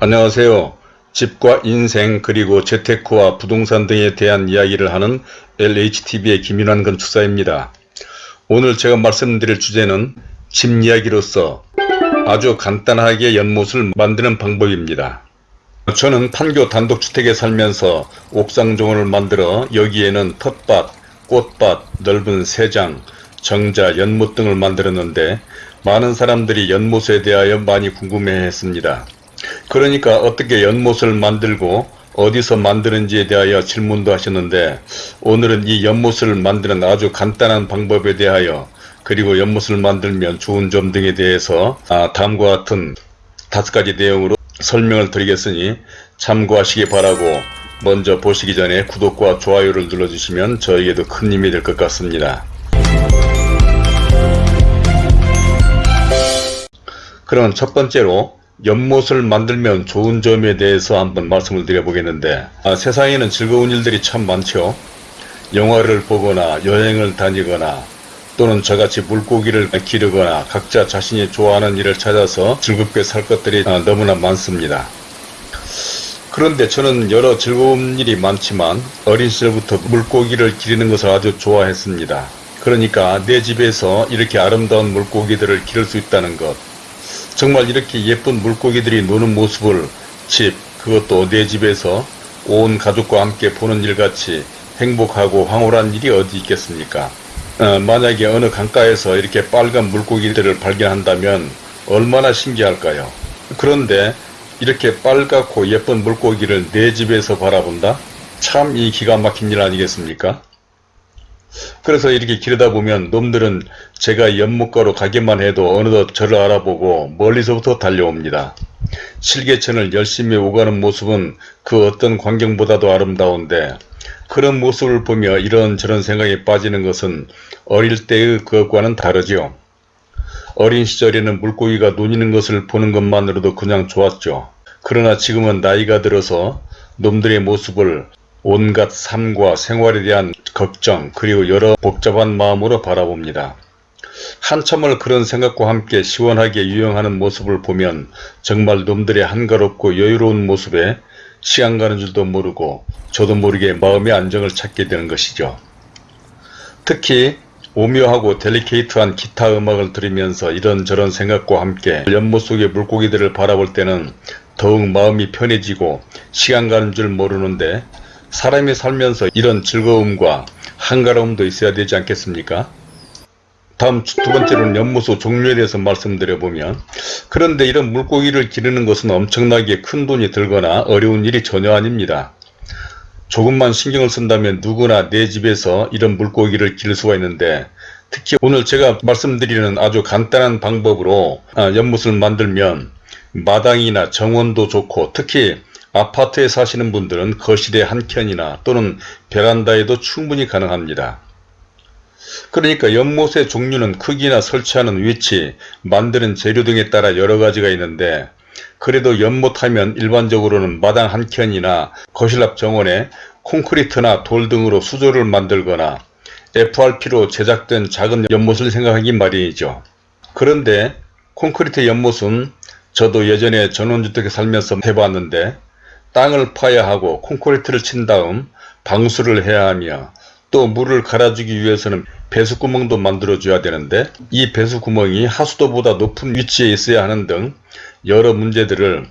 안녕하세요. 집과 인생 그리고 재테크와 부동산 등에 대한 이야기를 하는 LHTV의 김윤환 건축사입니다. 오늘 제가 말씀드릴 주제는 집 이야기로서 아주 간단하게 연못을 만드는 방법입니다. 저는 판교 단독주택에 살면서 옥상정원을 만들어 여기에는 텃밭, 꽃밭, 넓은 세장, 정자, 연못 등을 만들었는데 많은 사람들이 연못에 대하여 많이 궁금해했습니다. 그러니까 어떻게 연못을 만들고 어디서 만드는지에 대하여 질문도 하셨는데 오늘은 이 연못을 만드는 아주 간단한 방법에 대하여 그리고 연못을 만들면 좋은 점 등에 대해서 아, 다음과 같은 다섯 가지 내용으로 설명을 드리겠으니 참고하시기 바라고 먼저 보시기 전에 구독과 좋아요를 눌러주시면 저에게도 큰 힘이 될 것 같습니다. 그럼 첫 번째로 연못을 만들면 좋은 점에 대해서 한번 말씀을 드려보겠는데 아, 세상에는 즐거운 일들이 참 많죠. 영화를 보거나 여행을 다니거나 또는 저같이 물고기를 기르거나 각자 자신이 좋아하는 일을 찾아서 즐겁게 살 것들이 아, 너무나 많습니다. 그런데 저는 여러 즐거운 일이 많지만 어린 시절부터 물고기를 기르는 것을 아주 좋아했습니다. 그러니까 내 집에서 이렇게 아름다운 물고기들을 기를 수 있다는 것 정말 이렇게 예쁜 물고기들이 노는 모습을 집 그것도 내 집에서 온 가족과 함께 보는 일같이 행복하고 황홀한 일이 어디 있겠습니까? 어, 만약에 어느 강가에서 이렇게 빨간 물고기들을 발견한다면 얼마나 신기할까요? 그런데 이렇게 빨갛고 예쁜 물고기를 내 집에서 바라본다? 참 이 기가 막힌 일 아니겠습니까 그래서 이렇게 기르다 보면 놈들은 제가 연못가로 가기만 해도 어느덧 저를 알아보고 멀리서부터 달려옵니다. 실개천을 열심히 오가는 모습은 그 어떤 광경보다도 아름다운데 그런 모습을 보며 이런저런 생각에 빠지는 것은 어릴 때의 그것과는 다르죠. 어린 시절에는 물고기가 논이는 것을 보는 것만으로도 그냥 좋았죠. 그러나 지금은 나이가 들어서 놈들의 모습을 온갖 삶과 생활에 대한 걱정 그리고 여러 복잡한 마음으로 바라봅니다. 한참을 그런 생각과 함께 시원하게 유영하는 모습을 보면 정말 놈들의 한가롭고 여유로운 모습에 시간 가는 줄도 모르고 저도 모르게 마음의 안정을 찾게 되는 것이죠. 특히 오묘하고 델리케이트한 기타 음악을 들으면서 이런저런 생각과 함께 연못 속의 물고기들을 바라볼 때는 더욱 마음이 편해지고 시간 가는 줄 모르는데 사람이 살면서 이런 즐거움과 한가로움도 있어야 되지 않겠습니까? 다음 두 번째로는 연못소 종류에 대해서 말씀드려보면 그런데 이런 물고기를 기르는 것은 엄청나게 큰 돈이 들거나 어려운 일이 전혀 아닙니다. 조금만 신경을 쓴다면 누구나 내 집에서 이런 물고기를 기를 수가 있는데 특히 오늘 제가 말씀드리는 아주 간단한 방법으로 아, 연못을 만들면 마당이나 정원도 좋고 특히 아파트에 사시는 분들은 거실의 한 켠이나 또는 베란다에도 충분히 가능합니다. 그러니까 연못의 종류는 크기나 설치하는 위치, 만드는 재료 등에 따라 여러가지가 있는데 그래도 연못하면 일반적으로는 마당 한켠이나 거실 앞 정원에 콘크리트나 돌 등으로 수조를 만들거나 FRP로 제작된 작은 연못을 생각하기 마련이죠. 그런데 콘크리트 연못은 저도 예전에 전원주택에 살면서 해봤는데 땅을 파야 하고 콘크리트를 친 다음 방수를 해야 하며 또 물을 갈아주기 위해서는 배수구멍도 만들어줘야 되는데 이 배수구멍이 하수도보다 높은 위치에 있어야 하는 등 여러 문제들을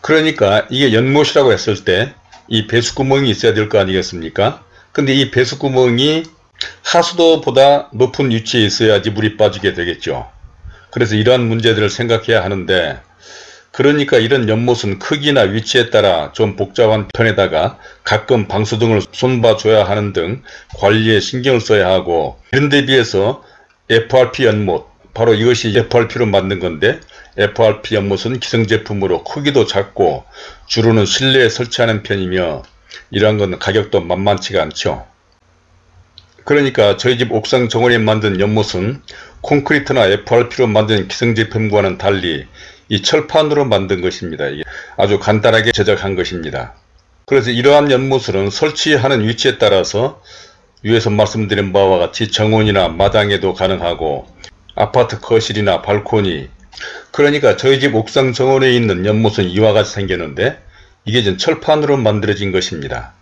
그러니까 이게 연못이라고 했을 때 이 배수구멍이 있어야 될 거 아니겠습니까? 근데 이 배수구멍이 하수도보다 높은 위치에 있어야지 물이 빠지게 되겠죠. 그래서 이러한 문제들을 생각해야 하는데 그러니까 이런 연못은 크기나 위치에 따라 좀 복잡한 편에다가 가끔 방수 등을 손봐줘야 하는 등 관리에 신경을 써야 하고 이런 데 비해서 FRP 연못 바로 이것이 FRP로 만든 건데 FRP 연못은 기성제품으로 크기도 작고 주로는 실내에 설치하는 편이며 이러한 건 가격도 만만치가 않죠. 그러니까 저희 집 옥상 정원에 만든 연못은 콘크리트나 FRP로 만든 기성제품과는 달리 이 철판으로 만든 것입니다. 아주 간단하게 제작한 것입니다. 그래서 이러한 연못은 설치하는 위치에 따라서 위에서 말씀드린 바와 같이 정원이나 마당에도 가능하고 아파트 거실이나 발코니 그러니까 저희 집 옥상 정원에 있는 연못은 이와 같이 생겼는데 이게 지금 철판으로 만들어진 것입니다.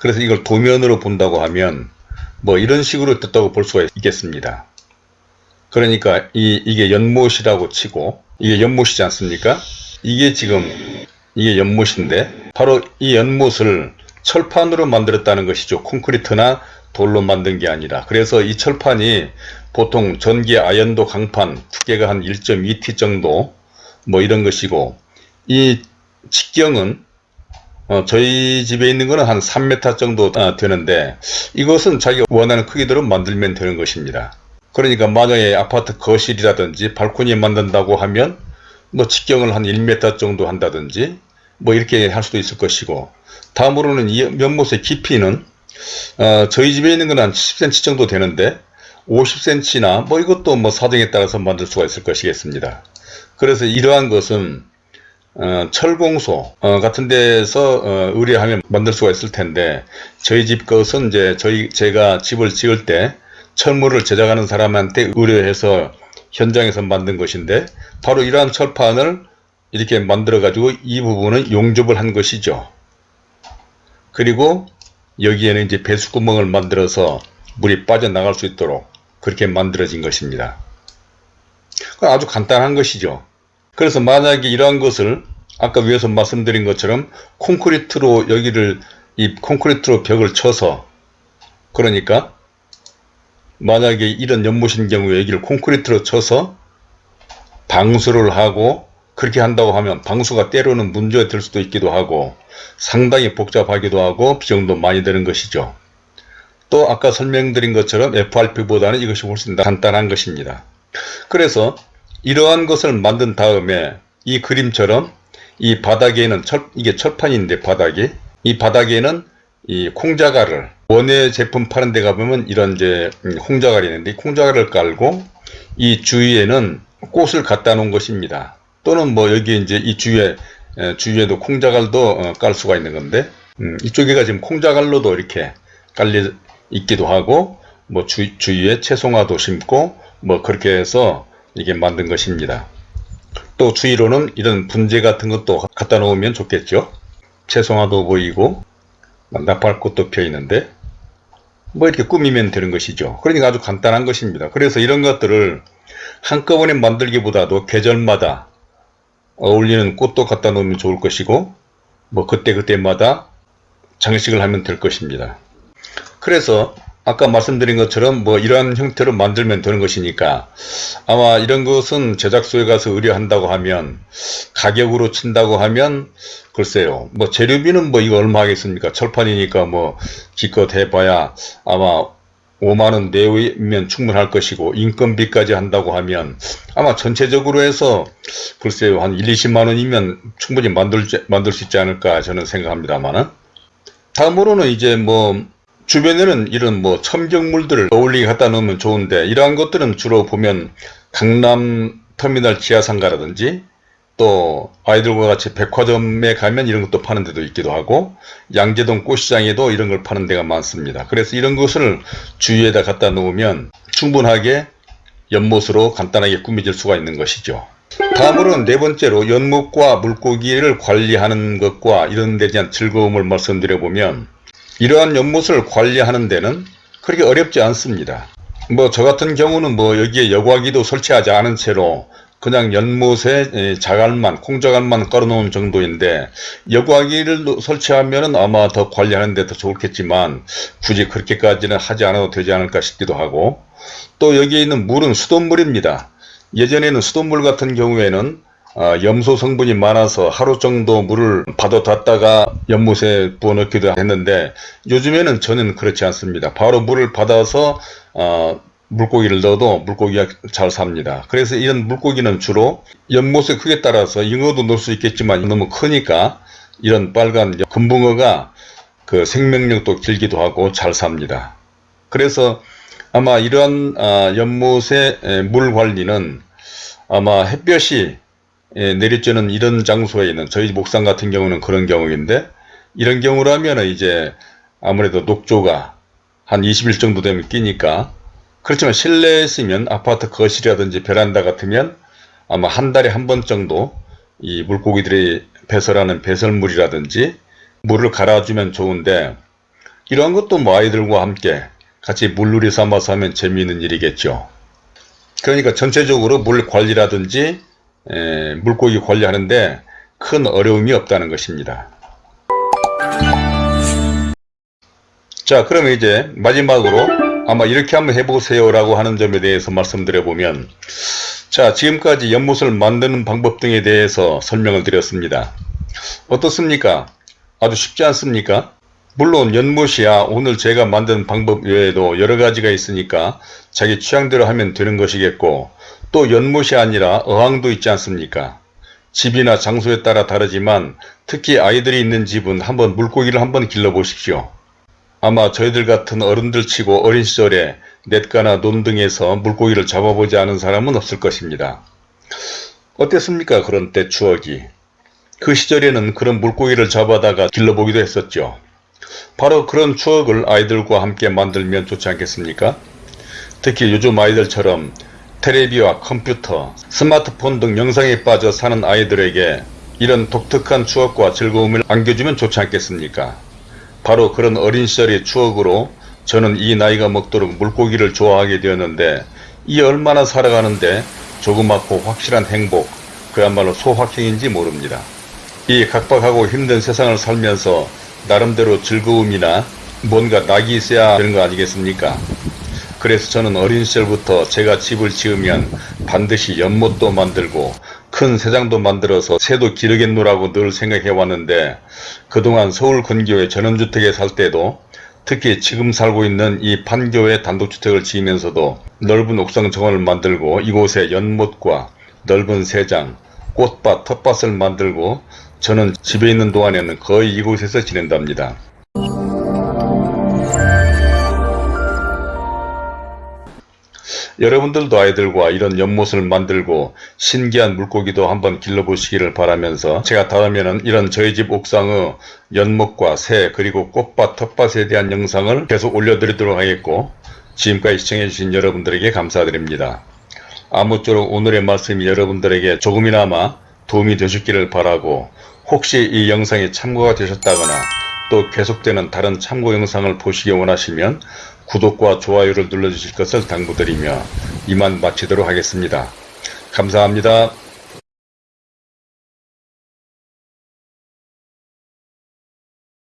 그래서 이걸 도면으로 본다고 하면 뭐 이런 식으로 떴다고 볼 수가 있겠습니다. 그러니까 이, 이게 연못이라고 치고 이게 연못이지 않습니까? 이게 지금 이게 연못인데 바로 이 연못을 철판으로 만들었다는 것이죠. 콘크리트나 돌로 만든 게 아니라 그래서 이 철판이 보통 전기 아연도 강판 두께가 한 1.2t 정도 뭐 이런 것이고 이 직경은 어, 저희 집에 있는 거는 한 3m 정도 아, 되는데 이것은 자기가 원하는 크기대로 만들면 되는 것입니다. 그러니까 만약에 아파트 거실이라든지 발코니 만든다고 하면 뭐 직경을 한 1m 정도 한다든지 뭐 이렇게 할 수도 있을 것이고 다음으로는 이 연못의 깊이는 어, 저희 집에 있는 건 한 10cm 정도 되는데 50cm나 뭐 이것도 뭐 사정에 따라서 만들 수가 있을 것이겠습니다. 그래서 이러한 것은 어, 철공소 어, 같은 데서 어, 의뢰하면 만들 수가 있을 텐데 저희 집 것은 이제 저희 제가 집을 지을 때 철물을 제작하는 사람한테 의뢰해서 현장에서 만든 것인데 바로 이러한 철판을 이렇게 만들어 가지고 이 부분은 용접을 한 것이죠. 그리고 여기에는 이제 배수구멍을 만들어서 물이 빠져나갈 수 있도록 그렇게 만들어진 것입니다. 아주 간단한 것이죠. 그래서 만약에 이러한 것을 아까 위에서 말씀드린 것처럼 콘크리트로 여기를 이 콘크리트로 벽을 쳐서 그러니까 만약에 이런 연못인 경우에 여기를 콘크리트로 쳐서 방수를 하고 그렇게 한다고 하면 방수가 때로는 문제가 될 수도 있기도 하고 상당히 복잡하기도 하고 비용도 많이 드는 것이죠. 또 아까 설명드린 것처럼 FRP보다는 이것이 훨씬 더 간단한 것입니다. 그래서 이러한 것을 만든 다음에 이 그림처럼 이 바닥에는 철, 이게 철판인데 바닥이 이 바닥에는 이 콩자갈을 원예 제품 파는 데 가보면 이런 이제 콩자갈이 있는데 이 콩자갈을 깔고 이 주위에는 꽃을 갖다 놓은 것입니다. 또는 뭐 여기 이제 이 주위에 주위에도 콩자갈도 어, 깔 수가 있는 건데 음, 이쪽에가 지금 콩자갈로도 이렇게 깔려 있기도 하고 뭐 주, 주위에 채송화도 심고 뭐 그렇게 해서 이게 만든 것입니다. 또 주위로는 이런 분재 같은 것도 갖다 놓으면 좋겠죠. 채송화도 보이고 나팔꽃도 펴 있는데 뭐 이렇게 꾸미면 되는 것이죠. 그러니까 아주 간단한 것입니다. 그래서 이런 것들을 한꺼번에 만들기보다도 계절마다 어울리는 꽃도 갖다 놓으면 좋을 것이고 뭐 그때그때마다 장식을 하면 될 것입니다. 그래서 아까 말씀드린 것처럼 뭐 이러한 형태로 만들면 되는 것이니까 아마 이런 것은 제작소에 가서 의뢰한다고 하면 가격으로 친다고 하면 글쎄요 뭐 재료비는 뭐 이거 얼마 하겠습니까? 철판이니까 뭐 기껏 해봐야 아마 5만원 내외면 충분할 것이고 인건비까지 한다고 하면 아마 전체적으로 해서 글쎄요 한 1, 20만원이면 충분히 만들, 만들 수 있지 않을까 저는 생각합니다만은. 다음으로는 이제 뭐 주변에는 이런 뭐 첨경물들을 어울리게 갖다 놓으면 좋은데 이러한 것들은 주로 보면 강남 터미널 지하상가라든지 또 아이들과 같이 백화점에 가면 이런 것도 파는 데도 있기도 하고 양재동 꽃시장에도 이런 걸 파는 데가 많습니다. 그래서 이런 것을 주위에다 갖다 놓으면 충분하게 연못으로 간단하게 꾸며질 수가 있는 것이죠. 다음으로는 네 번째로 연못과 물고기를 관리하는 것과 이런 데 대한 즐거움을 말씀드려 보면 이러한 연못을 관리하는 데는 그렇게 어렵지 않습니다. 뭐 저 같은 경우는 뭐 여기에 여과기도 설치하지 않은 채로 그냥 연못에 자갈만 콩자갈만 깔아놓은 정도인데 여과기를 설치하면 아마 더 관리하는 데 더 좋겠지만 굳이 그렇게까지는 하지 않아도 되지 않을까 싶기도 하고 또 여기에 있는 물은 수돗물입니다. 예전에는 수돗물 같은 경우에는 어, 염소 성분이 많아서 하루 정도 물을 받아뒀다가 연못에 부어 넣기도 했는데 요즘에는 저는 그렇지 않습니다. 바로 물을 받아서 어, 물고기를 넣어도 물고기가 잘 삽니다. 그래서 이런 물고기는 주로 연못의 크기에 따라서 잉어도 넣을 수 있겠지만 너무 크니까 이런 빨간 금붕어가 그 생명력도 길기도 하고 잘 삽니다. 그래서 아마 이러한 어, 연못의 물 관리는 아마 햇볕이 예, 내리쬐는 이런 장소에 있는 저희 목상 같은 경우는 그런 경우인데 이런 경우라면 이제 아무래도 녹조가 한 20일 정도 되면 끼니까 그렇지만 실내에 있으면 아파트 거실이라든지 베란다 같으면 아마 한 달에 한 번 정도 이 물고기들이 배설하는 배설물이라든지 물을 갈아주면 좋은데 이러한 것도 뭐 아이들과 함께 같이 물놀이 삼아서 하면 재미있는 일이겠죠. 그러니까 전체적으로 물 관리라든지 에, 물고기 관리하는데 큰 어려움이 없다는 것입니다. 자 그러면 이제 마지막으로 아마 이렇게 한번 해보세요 라고 하는 점에 대해서 말씀드려보면 자 지금까지 연못을 만드는 방법 등에 대해서 설명을 드렸습니다. 어떻습니까? 아주 쉽지 않습니까? 물론 연못이야 오늘 제가 만든 방법 외에도 여러가지가 있으니까 자기 취향대로 하면 되는 것이겠고 또 연못이 아니라 어항도 있지 않습니까? 집이나 장소에 따라 다르지만 특히 아이들이 있는 집은 한번 물고기를 한번 길러 보십시오. 아마 저희들 같은 어른들 치고 어린 시절에 냇가나 논 등에서 물고기를 잡아보지 않은 사람은 없을 것입니다. 어땠습니까 그런 때 추억이. 그 시절에는 그런 물고기를 잡아다가 길러보기도 했었죠. 바로 그런 추억을 아이들과 함께 만들면 좋지 않겠습니까? 특히 요즘 아이들처럼 테레비와 컴퓨터, 스마트폰 등 영상에 빠져 사는 아이들에게 이런 독특한 추억과 즐거움을 안겨주면 좋지 않겠습니까? 바로 그런 어린 시절의 추억으로 저는 이 나이가 먹도록 물고기를 좋아하게 되었는데 이 얼마나 살아가는데 조그맣고 확실한 행복, 그야말로 소확행인지 모릅니다. 이 각박하고 힘든 세상을 살면서 나름대로 즐거움이나 뭔가 낙이 있어야 되는 거 아니겠습니까? 그래서 저는 어린 시절부터 제가 집을 지으면 반드시 연못도 만들고 큰 새장도 만들어서 새도 기르겠노라고 늘 생각해 왔는데 그동안 서울 근교의 전원주택에 살 때도 특히 지금 살고 있는 이 판교의 단독주택을 지으면서도 넓은 옥상 정원을 만들고 이곳에 연못과 넓은 새장, 꽃밭, 텃밭을 만들고 저는 집에 있는 동안에는 거의 이곳에서 지낸답니다. 여러분들도 아이들과 이런 연못을 만들고 신기한 물고기도 한번 길러보시기를 바라면서 제가 다음에는 이런 저희 집 옥상의 연못과 새 그리고 꽃밭 텃밭에 대한 영상을 계속 올려드리도록 하겠고 지금까지 시청해주신 여러분들에게 감사드립니다. 아무쪼록 오늘의 말씀이 여러분들에게 조금이나마 도움이 되셨기를 바라고 혹시 이 영상이 참고가 되셨다거나 또 계속되는 다른 참고 영상을 보시기 원하시면 구독과 좋아요를 눌러주실 것을 당부드리며 이만 마치도록 하겠습니다. 감사합니다.